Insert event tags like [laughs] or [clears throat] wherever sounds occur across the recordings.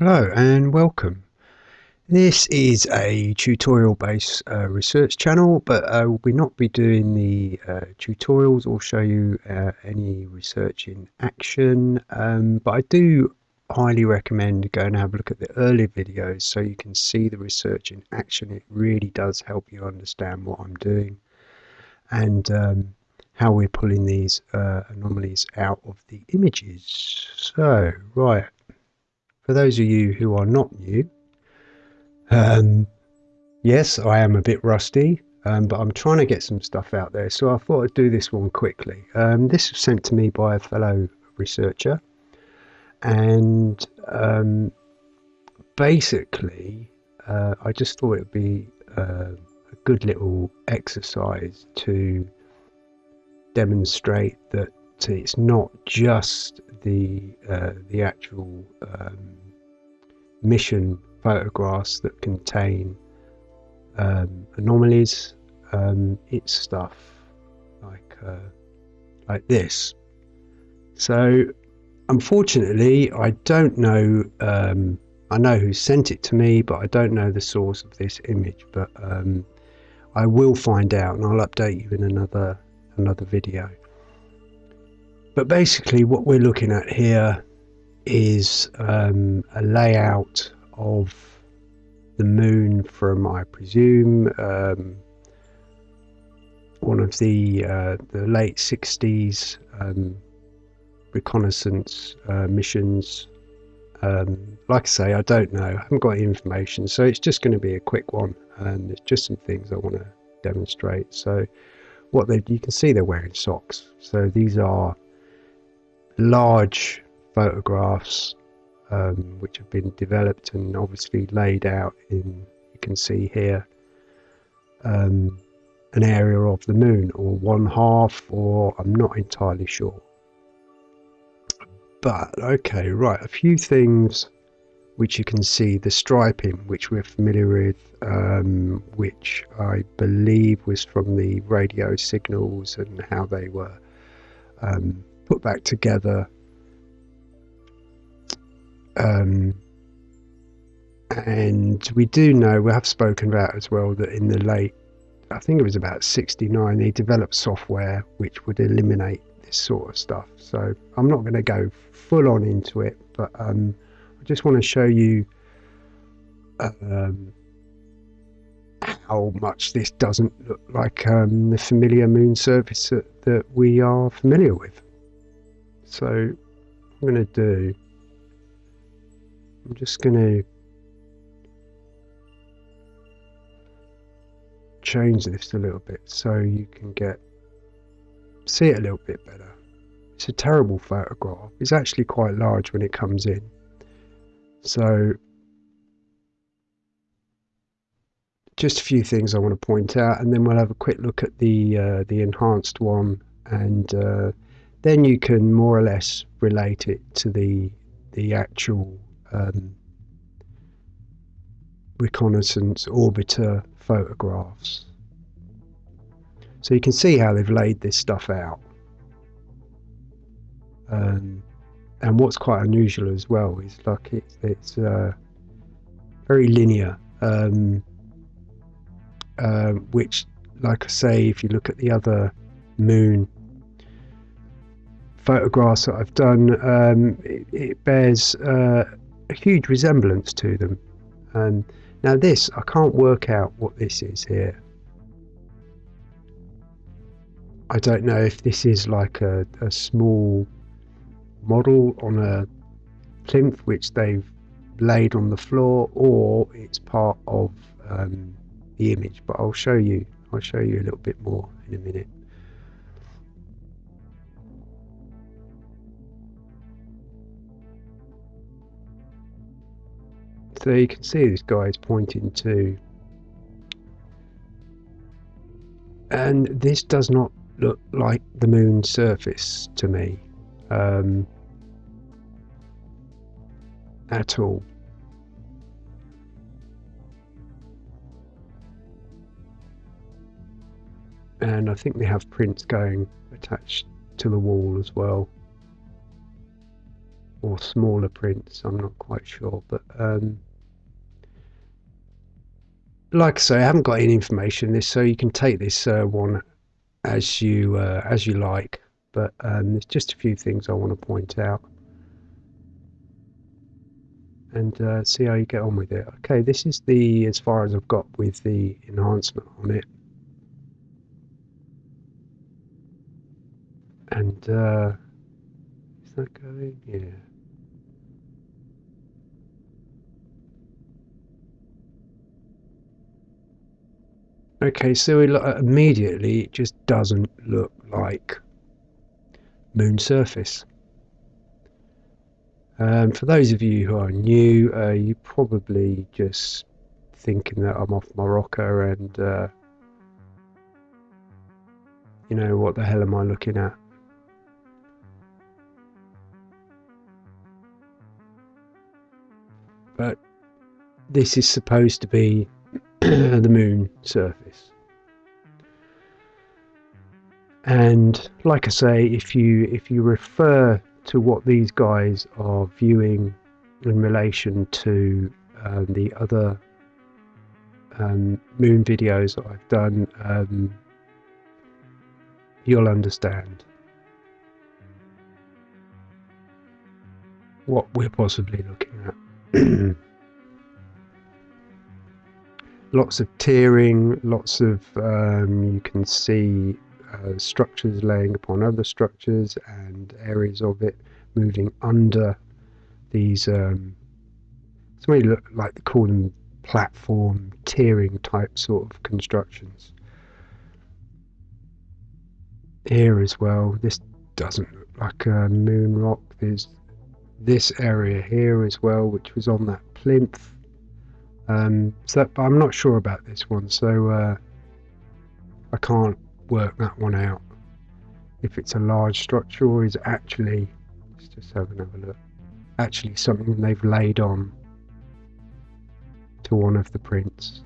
Hello and welcome. This is a tutorial based uh, research channel but I will not be doing the uh, tutorials or show you uh, any research in action um, but I do highly recommend going and have a look at the earlier videos so you can see the research in action. It really does help you understand what I'm doing and um, how we're pulling these uh, anomalies out of the images. So, right, for those of you who are not new, um, yes, I am a bit rusty, um, but I'm trying to get some stuff out there. So I thought I'd do this one quickly. Um, this was sent to me by a fellow researcher, and um, basically, uh, I just thought it would be uh, a good little exercise to demonstrate that it's not just the uh, the actual um, mission photographs that contain um, anomalies. Um, it's stuff like uh, like this. So unfortunately, I don't know. Um, I know who sent it to me, but I don't know the source of this image. But um, I will find out, and I'll update you in another another video. But basically what we're looking at here is um, a layout of the moon from, I presume, um, one of the uh, the late 60s um, reconnaissance uh, missions. Um, like I say, I don't know. I haven't got any information, so it's just going to be a quick one, and it's just some things I want to demonstrate. So, what they you can see they're wearing socks. So these are large photographs um, which have been developed and obviously laid out in, you can see here, um, an area of the moon or one half or I'm not entirely sure. But okay, right, a few things which you can see the striping which we're familiar with um, which I believe was from the radio signals and how they were um, put back together. Um, and we do know, we have spoken about as well, that in the late, I think it was about 69, they developed software which would eliminate this sort of stuff. So I'm not going to go full on into it, but um, I just want to show you um, how much this doesn't look like um, the familiar moon surface that, that we are familiar with. So I'm going to do, I'm just going to change this a little bit so you can get, see it a little bit better. It's a terrible photograph. It's actually quite large when it comes in. So just a few things I want to point out and then we'll have a quick look at the uh, the enhanced one and uh, then you can more or less relate it to the the actual um, reconnaissance orbiter photographs. So you can see how they've laid this stuff out. Um, and what's quite unusual as well is like it's, it's uh, very linear, um, uh, which, like I say, if you look at the other moon photographs that I've done, um, it, it, bears uh, a huge resemblance to them. Um, now this, I can't work out what this is here. I don't know if this is like a, a small model on a plinth which they've laid on the floor or it's part of um, the image but I'll show you I'll show you a little bit more in a minute So you can see this guy is pointing to. And this does not look like the moon's surface to me. Um, at all. And I think they have prints going attached to the wall as well. Or smaller prints. I'm not quite sure, but um, like I say, I haven't got any information this, so you can take this uh, one as you uh, as you like. But um, there's just a few things I want to point out and uh, see how you get on with it. Okay, this is the as far as I've got with the enhancement on it. And uh, is that going? Yeah. Okay, so it, immediately it just doesn't look like moon surface. Um, for those of you who are new, uh, you probably just thinking that I'm off Morocco and uh, you know what the hell am I looking at? But this is supposed to be [clears throat] the moon surface. And like I say, if you if you refer to what these guys are viewing in relation to um, the other um, moon videos that I've done, um, you'll understand what we're possibly looking at. [clears throat] lots of tearing, lots of um, you can see uh, structures laying upon other structures and areas of it moving under these um, it's may look like they call them platform tiering type sort of constructions. Here as well this doesn't look like a moon rock. There's this area here as well which was on that plinth um, so that, I'm not sure about this one so uh, I can't work that one out. If it's a large structure or is actually, let's just have another look, actually something they've laid on to one of the prints.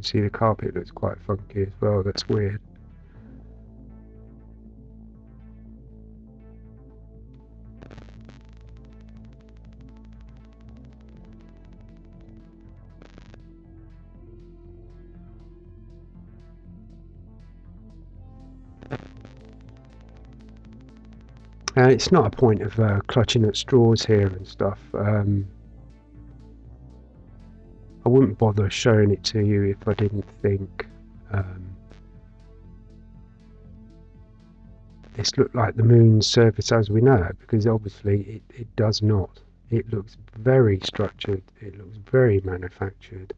You see the carpet looks quite funky as well, that's weird. Uh, it's not a point of uh, clutching at straws here and stuff. Um, wouldn't bother showing it to you if I didn't think um, this looked like the moon's surface as we know it, because obviously it, it does not. It looks very structured, it looks very manufactured.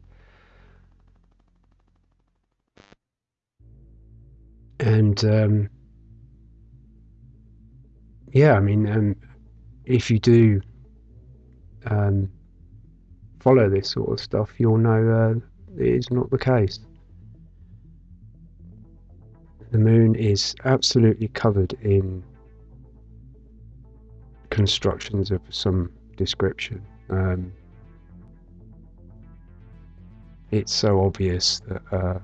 And um, yeah, I mean, um, if you do um, follow this sort of stuff, you'll know uh, it is not the case. The moon is absolutely covered in constructions of some description. Um, it's so obvious that uh,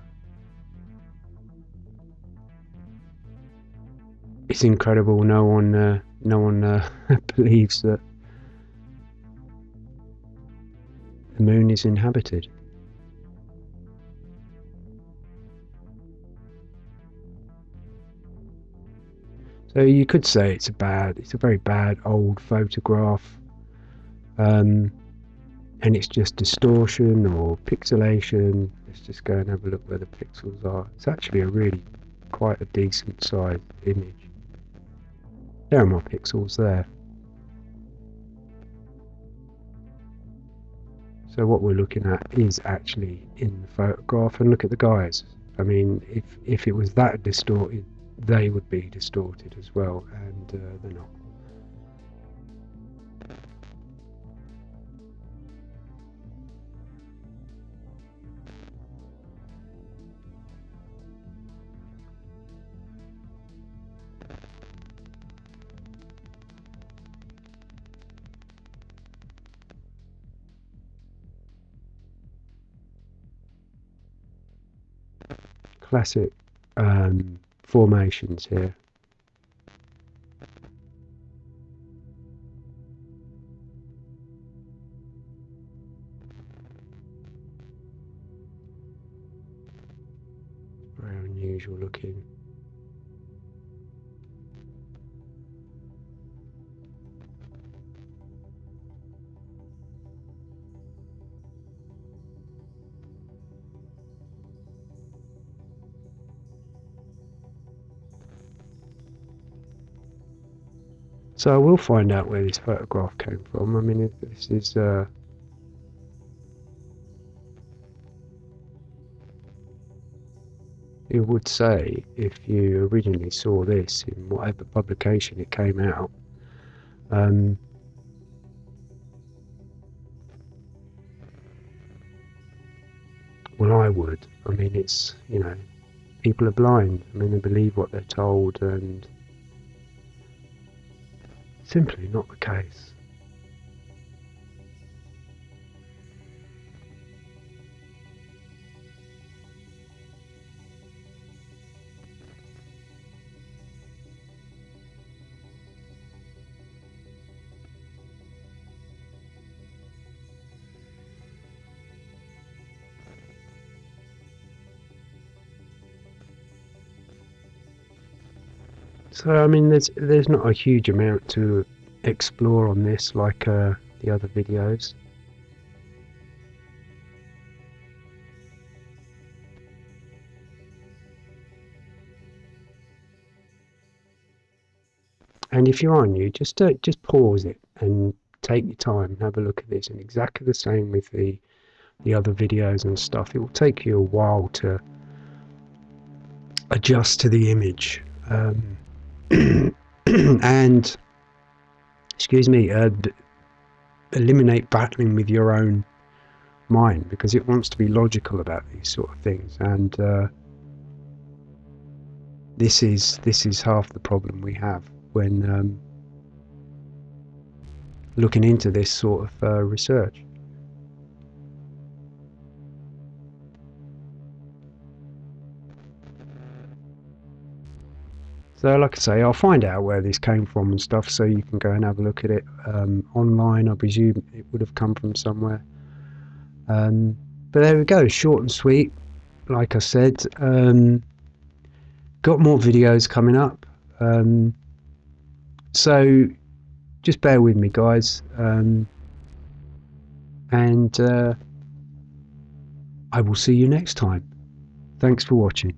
it's incredible. No one, uh, no one uh, [laughs] believes that the moon is inhabited. So you could say it's a bad, it's a very bad old photograph, um, and it's just distortion or pixelation. Let's just go and have a look where the pixels are. It's actually a really quite a decent sized image. There are more pixels there. So what we're looking at is actually in the photograph and look at the guys. I mean, if, if it was that distorted, they would be distorted as well, and uh, they're not. Classic um, formations here. Very unusual looking. So I will find out where this photograph came from. I mean, this is uh, it would say if you originally saw this in whatever publication it came out. Um, well, I would. I mean, it's you know, people are blind. I mean, they believe what they're told, and Simply not the case. So I mean, there's there's not a huge amount to explore on this like uh, the other videos. And if you're on you, just uh, just pause it and take your time and have a look at this. And exactly the same with the the other videos and stuff. It will take you a while to adjust to the image. Um, [clears throat] and excuse me, uh, eliminate battling with your own mind because it wants to be logical about these sort of things, and uh, this is this is half the problem we have when um, looking into this sort of uh, research. So, like I say, I'll find out where this came from and stuff, so you can go and have a look at it um, online. I presume it would have come from somewhere. Um, but there we go, short and sweet. Like I said, um, got more videos coming up. Um, so just bear with me, guys. Um, and uh, I will see you next time. Thanks for watching.